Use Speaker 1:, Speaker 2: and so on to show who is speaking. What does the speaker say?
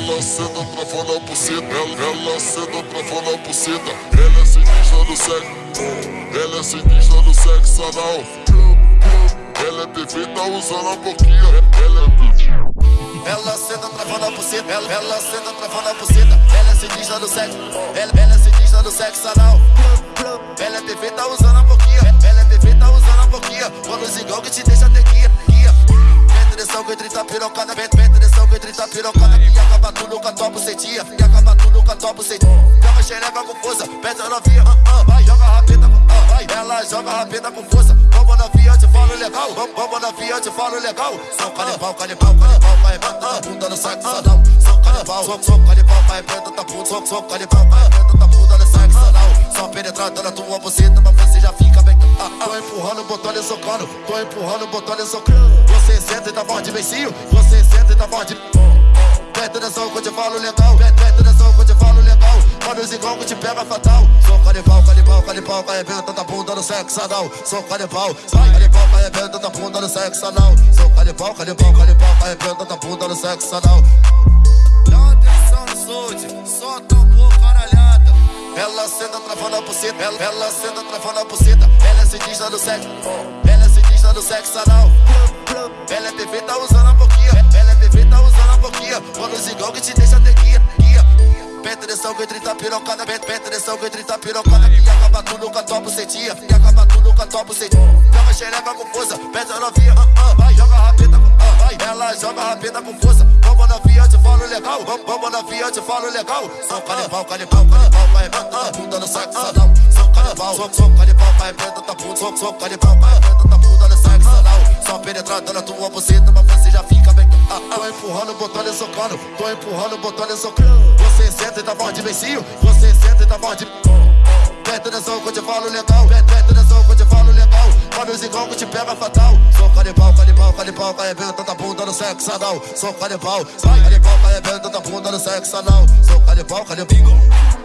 Speaker 1: ela senta travando a buceta, ela, ela senta travando a buceta. Ela é sinistra do sexo, ela é sinistra do sexo anal. Ela é perfeita usando a boquinha, ela é perfeita.
Speaker 2: Ela senta travando a buceta, ela, ela senta travando a buceta. Ela é sinistra do sexo, ela, ela é sinistra do sexo anal. Ela é perfeita usando a boquinha, pirocada, mete, atenção que 30 pirocada. E acaba tudo com a tua bucetinha, e acaba tudo com a tua bucetinha. Joga xereca com força, pede novinha, ah, ah, vai, joga rapeta, ah, vai. Ela joga rapeta com força, vamos novinha, eu te falo legal. Vamos, vamos novinha, eu te falo legal. São canibal, canibal, canibal, vai, mata, bunda no saco, sadão. São canibal, sou, sou canibal, vai, preta, tá puto, sou, sou canibal, vai, preta, tá bunda no saco, sadão. Só penetrando na tua buceta, mas você já fica empurrando, botando e socando, tô empurrando, botando e socando. Você senta e tá forte, beicinho, você senta e tá forte. Presta atenção que eu te falo legal, presta atenção que eu te falo legal. Mano, os igual que te pega fatal. Sou canibal, canibal, canibal, arrebenta da bunda no sexo anal. Sou canibal, canibal, arrebenta da bunda no sexo anal. Sou canibal, canibal, canibal, arrebenta da bunda no sexo anal. Dá atenção no solde, só tambor caralhada. Ela senta travando a buceta, ela, ela senta travando a buceta. Ela é sinistra do sexo, ela é sinistra do sexo anal. Ela é perfeita usando a boquinha, ela é perfeita usando a boquinha. O zingão que te deixa ter guia, atenção que 30 pirocada, atenção que 30 pirocada. E acaba tudo com a tua bucetinha, e acaba tudo com a tua bucetinha. Joga xereca com força, a novinha, ah, vai, joga rapeta, ah, vai. Ela joga rapeta com força, legal. Vamos, vamos novinha, eu te falo legal. Sou canibal, canibal, canibal, vai, mata, bunda no saco, sadão. Sou canibal, sou, sou canibal, vai, preta, tá puto, sou, sou canibal, vai, preta, tá bunda no saco, sadão. Só penetrando na tua buceta, mas você já fica bem. Ah, ah, tô empurrando, botando e socando, tô empurrando, botando e socando. Você senta e tá forte, beicinho, você senta e tá forte. Presta atenção que eu te falo legal, presta atenção que eu te falo os igual que te pega fatal. Sou canibal, canibal, canibal, arrebenta da bunda no sexo anal. Sou canibal, canibal, arrebenta da bunda no sexo anal. Sou canibal, canibal.